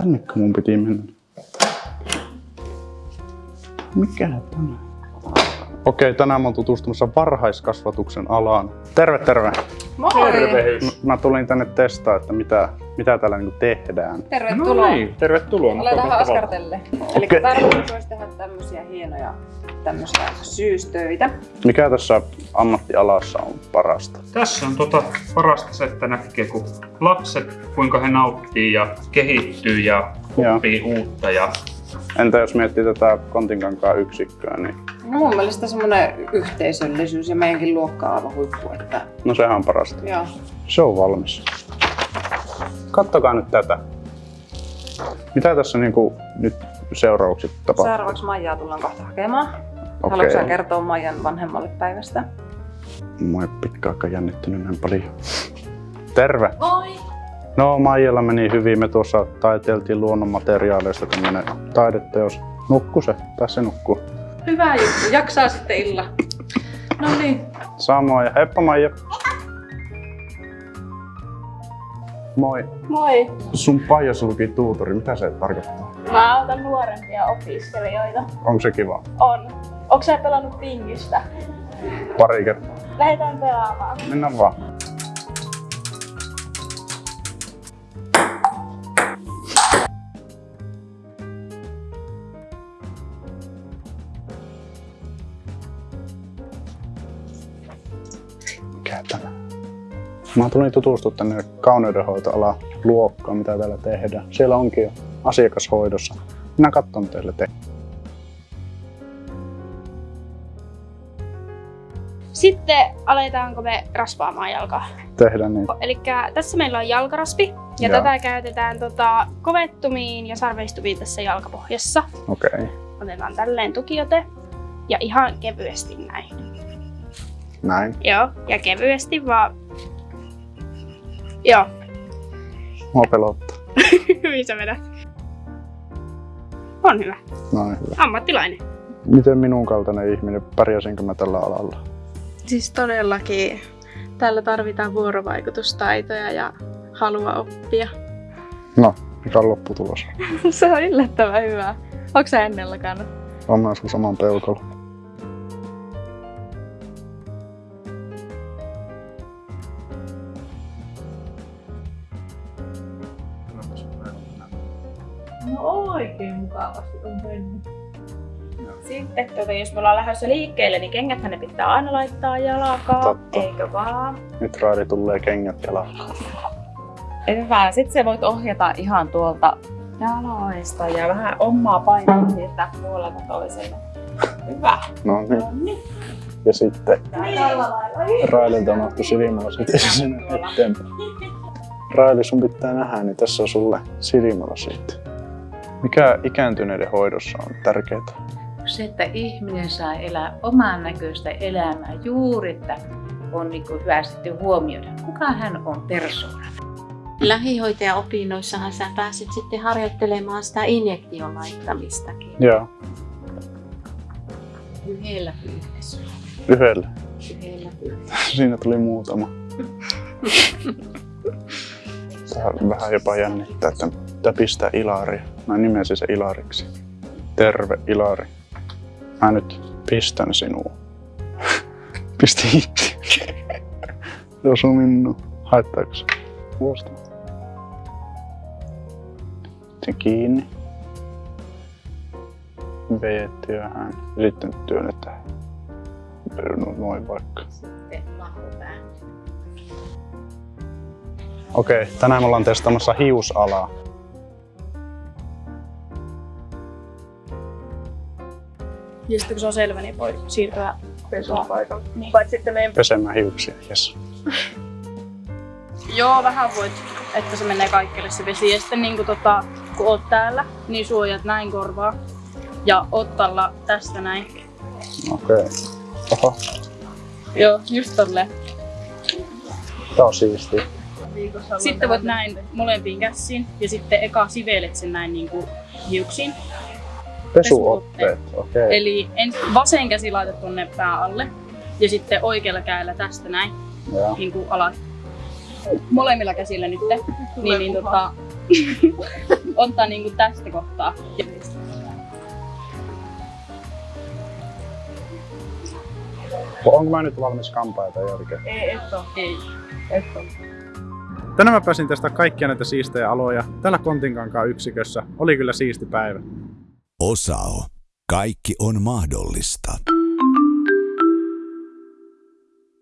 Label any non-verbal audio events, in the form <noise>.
Tännekö mun piti mennä? Mikä tämä? Okei, tänään mä oon tutustumassa varhaiskasvatuksen alaan. Terve, terve! Moi! Tervehdys. Mä tulin tänne testaa, että mitä, mitä täällä niinku tehdään. Tervetuloa. No niin, tervetuloa. Ole tähän askartelle. Eli Okei. tarkoitus olisi tehdä tämmöisiä hienoja tämmöisiä syystöitä. Mikä tässä ammattialassa on parasta? Tässä on tota parasta se, että näkee, kun lapset, kuinka he nauttii ja kehittyy ja oppii uutta. Ja Entä jos miettii tätä Kontinkankaan yksikköä, niin No mun mielestä semmoinen yhteisöllisyys ja meidänkin luokka on aivan huippu. Että, no sehän on parasta. joo. Se on valmis. Kattokaa nyt tätä. Mitä tässä niinku nyt seuraavaksi tapahtuu? Seuraavaksi Maijaa tullaan kohta hakemaan. Okei. Haluatko sä kertoa Maijan vanhemmalle päivästä? Mua ei pitkään aikaa jännittynyt näin paljon. Terve! Moi! No Maijalla meni hyvin. Me tuossa taiteiltiin luonnonmateriaaleista tämmönen taideteos. Nukku se, se nukkuu. Hyvä juttu, jaksaa sitten illa. No niin, Samoin heippa Maija. Moi. moi. Sun paijassa luki tuutori. Mitä se tarkoittaa? Mä autan nuorempia opiskelijoita. Onko se kiva? On. Onko sä pelannut pingistä? Pari kertaa. Lähdetään pelaamaan. Mennään vaan. Mikä tämä? Mä tulin tutustua tänne kauneudenhoitoalan luokkaan, mitä täällä tehdään. Siellä onkin jo asiakashoidossa. Minä katson teille te. Sitten aletaanko me raspaamaan jalkaa. Tehdään niin. Eli tässä meillä on jalkaraspi ja Joo. tätä käytetään tota, kovettumiin ja sarveistumiin tässä jalkapohjassa. Okei. Okay. Otetaan tälleen tukiote ja ihan kevyesti näin. Näin. Joo, ja kevyesti vaan. Joo, Mua pelottaa. <laughs> hyvin sä vedät. On hyvä. Noin hyvä. Ammattilainen. Miten minun kaltainen ihminen, pärjäsinkö mä tällä alalla? Siis todellakin täällä tarvitaan vuorovaikutustaitoja ja halua oppia. No, mikä on lopputulos? <laughs> Se on yllättävän hyvä. Onko sä ennen lakannut? On mä sun saman peukalo. No oikein mukavasti on mennyt. Sitten tuota, jos me ollaan lähdössä liikkeelle, niin kengäthän ne pitää aina laittaa jalkaan, Totta. eikö vaan? Nyt raadi tulee kengät jalkaan. Hyvä. Sitten sä voit ohjata ihan tuolta jaloista ja vähän omaa painoa siirtää puolelta toiselle. Hyvä. No niin. Ja sitten Raililta unohtui silmälasit sinne eteenpäin. Raili, sun pitää nähdä, niin tässä on sulle silmälasit. Mikä ikääntyneiden hoidossa on tärkeää? se, että ihminen saa elää oman näköistä elämää juuri, että on niin kuin hyvä sitten huomioida, kuka hän on persoona. Lähihoitajaopinnoissahan sä pääsit sitten harjoittelemaan sitä injektion laittamistakin. Joo, Yhdellä pyyhdessä. yhdellä. Yhdellä pyyhdessä. Siinä tuli muutama. <laughs> Vähän jopa jännittää, että pitää pistää Ilari. Mä nimesin se Ilariksi. Terve Ilari. Mä nyt pistän sinua. <laughs> Pisti itse. Se osuu minua. Haittaako se? Vuosta. Sitten kiinni. Ja sitten työnnetään. No, noin vaikka. Sitten. Okei, tänään me ollaan testaamassa hiusalaa. Ja sitten kun se on selvä, niin voi siirtyä pesupaikalle. Niin. Paitsi sitten meidän... Pesemään hiuksia, jes. <laughs> Joo, vähän voit, että se menee kaikille se vesi. Ja sitten niin kuin, tota, kun oot täällä, niin suojat näin korvaa. Ja ottalla tästä näin. Okei. Oho, Joo, just tolleen. tää on siistiä. Sitten voit näin molempiin käsiin ja sitten eka sivelet sen näin niin kuin hiuksiin. Pesuotteet, okei. Eli ensin vasen käsi laitat tonne pää alle ja sitten oikealla kädellä tästä näin niin kuin alas. Molemmilla käsillä nyt. Niin, niin tota, <laughs> ottaa niinku tästä kohtaa. Ja Onko mä nyt valmis kampaita jälkeen? Ei, et oo. ei. Et oo. Tänään mä pääsin tästä kaikkia näitä siistejä aloja. Täällä Kontinkankaan yksikössä oli kyllä siisti päivä. Osao. Kaikki on mahdollista.